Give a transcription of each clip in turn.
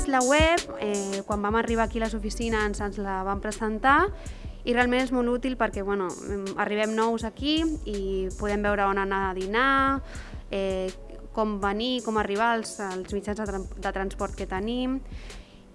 vist la web, eh, quan vam arribar aquí a les oficines ens la van presentar i realment és molt útil perquè bueno, arribem nous aquí i podem veure on anar a dinar, eh, com venir, com arribar als, als mitjans de, tra de transport que tenim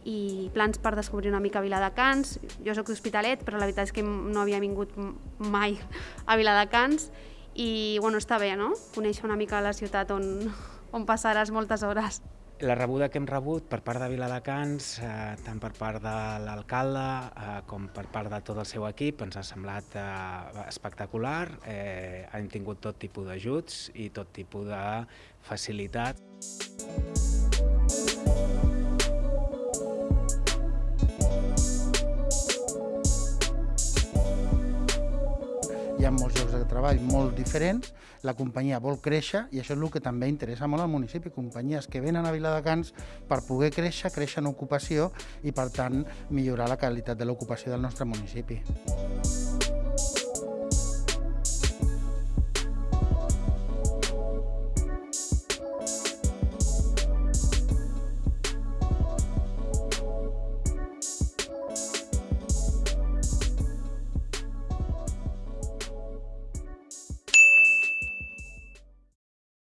i plans per descobrir una mica Viladecans. Jo sóc d'Hospitalet, però la veritat és que no havia vingut mai a Viladecans i bueno, està bé, no? Conèixer una mica la ciutat on, on passaràs moltes hores. La rebuda que hem rebut per part de Viladecans, eh, tant per part de l'alcalde eh, com per part de tot el seu equip, ens ha semblat eh, espectacular. Eh, hem tingut tot tipus d'ajuts i tot tipus de facilitat. Hi ha molts llocs de treball molt diferents, la companyia vol créixer i això és el que també interessa molt al municipi, companyies que venen a Viladecans per poder créixer, créixer en ocupació i per tant millorar la qualitat de l'ocupació del nostre municipi.